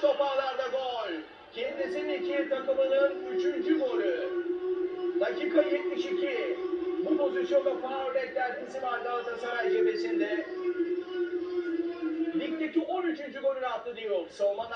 toparlarda gol. Kendisinin iki takımının üçüncü golü. Dakika 72. Bu pozisyonda faul beklentisi var Galatasaray cephesinde. Ligdeki 13. golünü attı diyor. Savunma